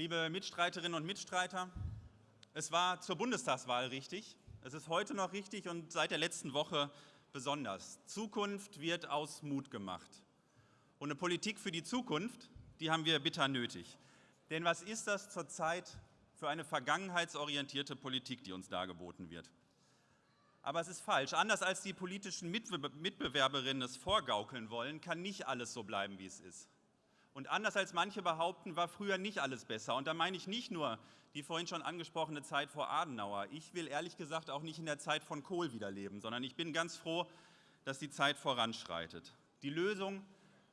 Liebe Mitstreiterinnen und Mitstreiter, es war zur Bundestagswahl richtig, es ist heute noch richtig und seit der letzten Woche besonders. Zukunft wird aus Mut gemacht. Und eine Politik für die Zukunft, die haben wir bitter nötig. Denn was ist das zurzeit für eine vergangenheitsorientierte Politik, die uns dargeboten wird? Aber es ist falsch. Anders als die politischen Mitbewerberinnen es vorgaukeln wollen, kann nicht alles so bleiben, wie es ist. Und anders als manche behaupten, war früher nicht alles besser. Und da meine ich nicht nur die vorhin schon angesprochene Zeit vor Adenauer. Ich will ehrlich gesagt auch nicht in der Zeit von Kohl wiederleben, sondern ich bin ganz froh, dass die Zeit voranschreitet. Die Lösung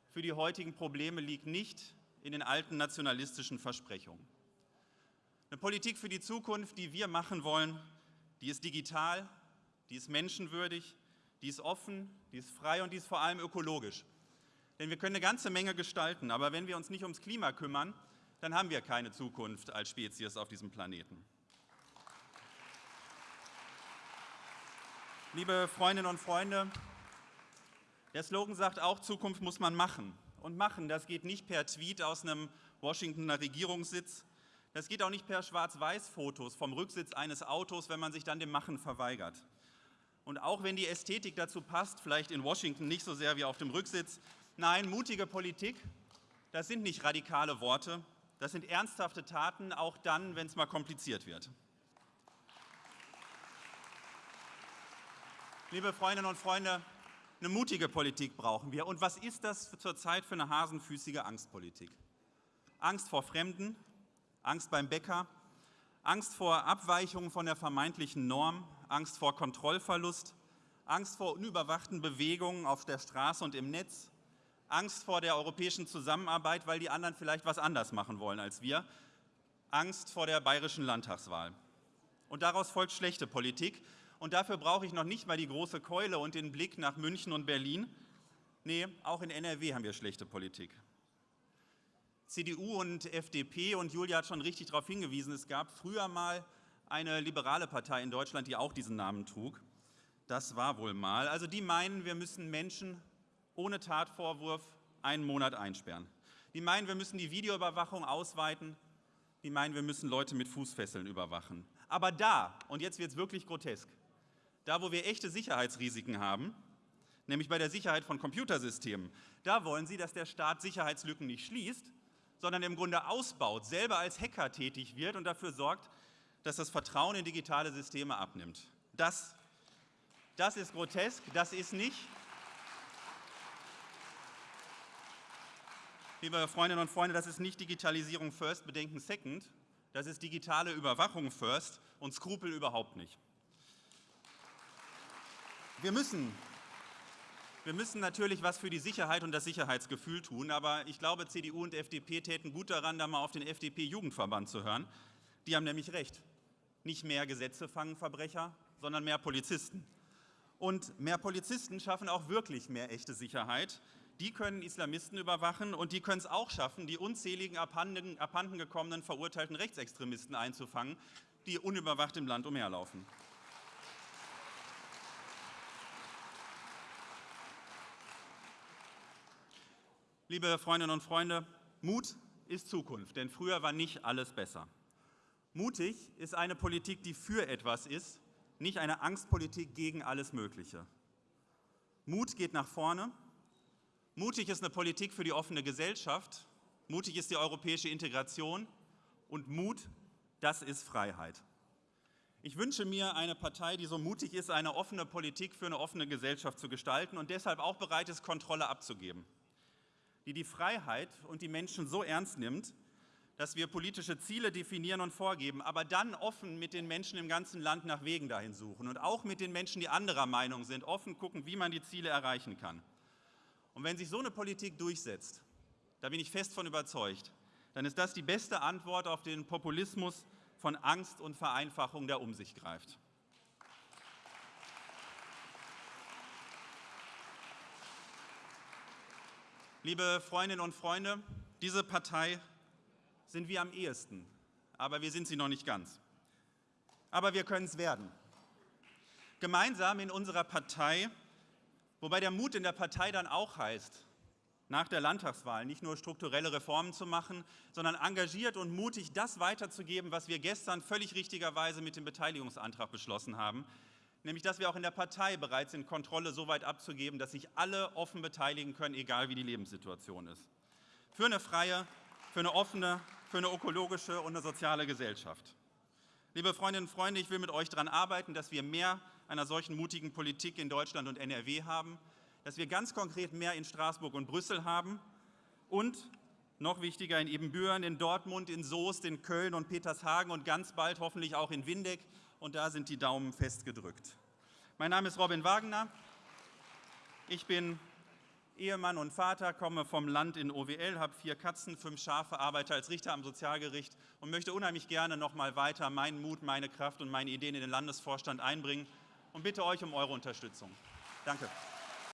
für die heutigen Probleme liegt nicht in den alten nationalistischen Versprechungen. Eine Politik für die Zukunft, die wir machen wollen, die ist digital, die ist menschenwürdig, die ist offen, die ist frei und die ist vor allem ökologisch. Denn wir können eine ganze Menge gestalten, aber wenn wir uns nicht ums Klima kümmern, dann haben wir keine Zukunft als Spezies auf diesem Planeten. Liebe Freundinnen und Freunde, der Slogan sagt auch, Zukunft muss man machen. Und machen, das geht nicht per Tweet aus einem Washingtoner Regierungssitz, das geht auch nicht per Schwarz-Weiß-Fotos vom Rücksitz eines Autos, wenn man sich dann dem Machen verweigert. Und auch wenn die Ästhetik dazu passt, vielleicht in Washington nicht so sehr wie auf dem Rücksitz, nein, mutige Politik, das sind nicht radikale Worte, das sind ernsthafte Taten, auch dann, wenn es mal kompliziert wird. Liebe Freundinnen und Freunde, eine mutige Politik brauchen wir. Und was ist das zurzeit für eine hasenfüßige Angstpolitik? Angst vor Fremden, Angst beim Bäcker, Angst vor Abweichungen von der vermeintlichen Norm, Angst vor Kontrollverlust, Angst vor unüberwachten Bewegungen auf der Straße und im Netz, Angst vor der europäischen Zusammenarbeit, weil die anderen vielleicht was anders machen wollen als wir, Angst vor der bayerischen Landtagswahl. Und daraus folgt schlechte Politik. Und dafür brauche ich noch nicht mal die große Keule und den Blick nach München und Berlin. Nee, auch in NRW haben wir schlechte Politik. CDU und FDP, und Julia hat schon richtig darauf hingewiesen, es gab früher mal eine liberale Partei in Deutschland, die auch diesen Namen trug. Das war wohl mal. Also die meinen, wir müssen Menschen ohne Tatvorwurf einen Monat einsperren. Die meinen, wir müssen die Videoüberwachung ausweiten. Die meinen, wir müssen Leute mit Fußfesseln überwachen. Aber da, und jetzt wird es wirklich grotesk, da, wo wir echte Sicherheitsrisiken haben, nämlich bei der Sicherheit von Computersystemen, da wollen Sie, dass der Staat Sicherheitslücken nicht schließt, sondern im Grunde ausbaut, selber als Hacker tätig wird und dafür sorgt, dass das Vertrauen in digitale Systeme abnimmt. Das, das ist grotesk, das ist nicht Liebe Freundinnen und Freunde, das ist nicht Digitalisierung first, Bedenken second. Das ist digitale Überwachung first und Skrupel überhaupt nicht. Wir müssen, wir müssen natürlich was für die Sicherheit und das Sicherheitsgefühl tun, aber ich glaube, CDU und FDP täten gut daran, da mal auf den FDP-Jugendverband zu hören. Die haben nämlich recht. Nicht mehr Gesetze fangen Verbrecher, sondern mehr Polizisten. Und mehr Polizisten schaffen auch wirklich mehr echte Sicherheit, die können Islamisten überwachen und die können es auch schaffen, die unzähligen abhanden, abhanden gekommenen verurteilten Rechtsextremisten einzufangen, die unüberwacht im Land umherlaufen. Liebe Freundinnen und Freunde, Mut ist Zukunft, denn früher war nicht alles besser. Mutig ist eine Politik, die für etwas ist, nicht eine Angstpolitik gegen alles Mögliche. Mut geht nach vorne Mutig ist eine Politik für die offene Gesellschaft, mutig ist die europäische Integration und Mut, das ist Freiheit. Ich wünsche mir eine Partei, die so mutig ist, eine offene Politik für eine offene Gesellschaft zu gestalten und deshalb auch bereit ist, Kontrolle abzugeben, die die Freiheit und die Menschen so ernst nimmt, dass wir politische Ziele definieren und vorgeben, aber dann offen mit den Menschen im ganzen Land nach Wegen dahin suchen und auch mit den Menschen, die anderer Meinung sind, offen gucken, wie man die Ziele erreichen kann. Und wenn sich so eine Politik durchsetzt, da bin ich fest von überzeugt, dann ist das die beste Antwort auf den Populismus von Angst und Vereinfachung, der um sich greift. Liebe Freundinnen und Freunde, diese Partei sind wir am ehesten, aber wir sind sie noch nicht ganz. Aber wir können es werden. Gemeinsam in unserer Partei Wobei der Mut in der Partei dann auch heißt, nach der Landtagswahl nicht nur strukturelle Reformen zu machen, sondern engagiert und mutig das weiterzugeben, was wir gestern völlig richtigerweise mit dem Beteiligungsantrag beschlossen haben, nämlich dass wir auch in der Partei bereit sind, Kontrolle so weit abzugeben, dass sich alle offen beteiligen können, egal wie die Lebenssituation ist. Für eine freie, für eine offene, für eine ökologische und eine soziale Gesellschaft. Liebe Freundinnen und Freunde, ich will mit euch daran arbeiten, dass wir mehr einer solchen mutigen Politik in Deutschland und NRW haben, dass wir ganz konkret mehr in Straßburg und Brüssel haben und noch wichtiger in Ebenbüren, in Dortmund, in Soest, in Köln und Petershagen und ganz bald hoffentlich auch in Windeck. Und da sind die Daumen festgedrückt. Mein Name ist Robin Wagner. Ich bin Ehemann und Vater, komme vom Land in OWL, habe vier Katzen, fünf Schafe, arbeite als Richter am Sozialgericht und möchte unheimlich gerne noch mal weiter meinen Mut, meine Kraft und meine Ideen in den Landesvorstand einbringen und bitte euch um eure Unterstützung. Danke.